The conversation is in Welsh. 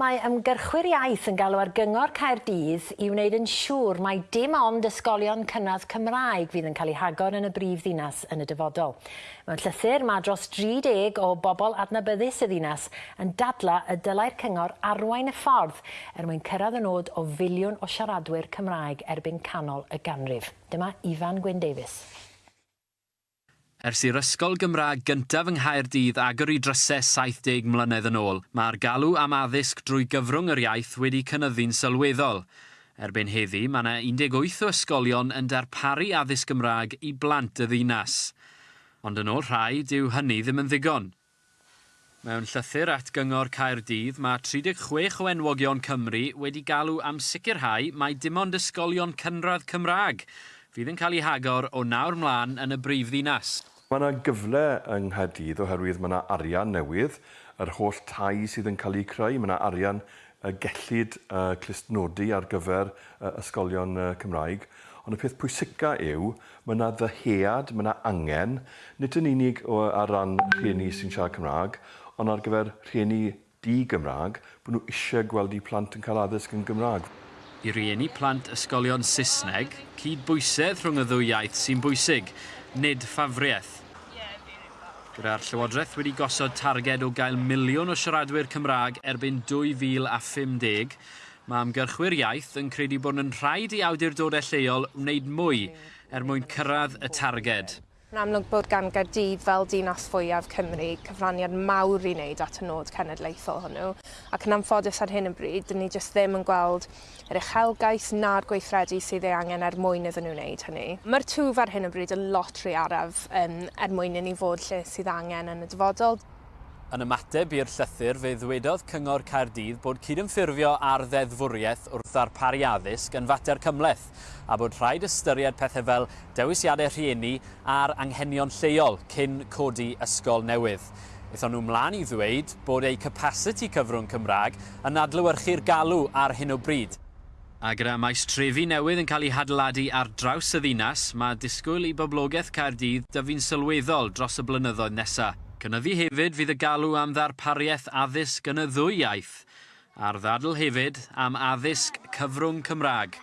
Mae ymgyrchwyr iaith yn galw ar gyngor Caerdydd i wneud yn siŵr mai dim ond ysgolion cynradd Cymraeg fydd yn cael eu hagor yn y brif ddinas yn y dyfodol. Mewn llythyr mae dros 30 o bobl adnabyddus y ddinas yn dadla y dylai'r cyngor arwain y ffordd er mwyn cyrraedd y nod o filiwn o siaradwyr Cymraeg erbyn canol y ganrif. Dyma Ifan Gwyn Davies. Ers i'r ysgol Gymraeg gyntaf yng Nghaerdydd agor i drysau 70 mlynedd yn ôl, mae'r galw am addysg drwy gyfrwng yr iaith wedi cynnyddu'n sylweddol. Erbyn heddi, mae yna 18 o ysgolion yn darparu addysg Gymraeg i blant y ddinas. Ond yn ôl rhai, dyw hynny ddim yn ddigon. Mewn llythyr at gyngor Caerdydd, mae 36 o enwogion Cymru wedi galw am sicrhau mai dim ond ysgolion cynradd Cymraeg fydd yn cael ei hagor o nawr mlaen yn y brifddinas. Mae yna gyfle yng Nghaerdydd oherwydd mae yna arian newydd, yr holl tai sydd yn cael ei creu, mae yna arian uh, gellid uh, clustnodi ar gyfer uh, ysgolion uh, Cymraeg. Ond y peth pwysica yw, mae yna ddyhead, mae yna angen, nid yn unig o, ar ran rhieni sy'n siarad Cymraeg, ond ar gyfer rhieni di-Gymraeg, bod nhw eisiau gweld eu plant yn cael addysg yn Gymraeg. I rieni plant ysgolion Saesneg, cydbwysedd rhwng y ddwy iaith sy'n bwysig, nid ffafriaeth. Gyda'r Llywodraeth wedi gosod targed o gael miliwn o siaradwyr Cymraeg erbyn 2050, mae amgyrchwyr iaith yn credu bod yn rhaid i awdurdodau lleol wneud mwy er mwyn cyrraedd y targed. Yn amlwg bod gan Gaerdydd fel dinas fwyaf Cymru cyfraniad mawr i wneud at y nod cenedlaethol hwnnw ac yn amffodus ar hyn y bryd, dyn ni jyst ddim yn gweld yr uchelgais na'r gweithredu sydd ei angen er mwyn iddyn nhw wneud hynny. Mae'r twf ar hyn y bryd yn lot rhy araf um, er mwyn i ni fod lle sydd angen yn y dyfodol. Yn ymateb i'r llythyr, fe ddwedodd Cyngor Caerdydd bod cydymffurfio ar ddeddfwriaeth wrth ddarparu addysg yn fater cymleth a bod rhaid ystyried pethau fel dewisiadau rhieni a'r anghenion lleol cyn codi ysgol newydd. Eithon nhw mlaen i ddweud bod eu capacity cyfrwng Cymraeg yn adlywyrchu'r galw ar hyn o bryd. A gyda maestrefi newydd yn cael ei hadladu ar draws y ddinas, mae disgwyl i boblogaeth Caerdydd dyfu'n sylweddol dros y blynyddoedd nesaf. Cynyddu hefyd fydd y galw am ddarpariaeth addysg yn y ddwy iaith a'r ddadl hefyd am addysg cyfrwng Cymraeg.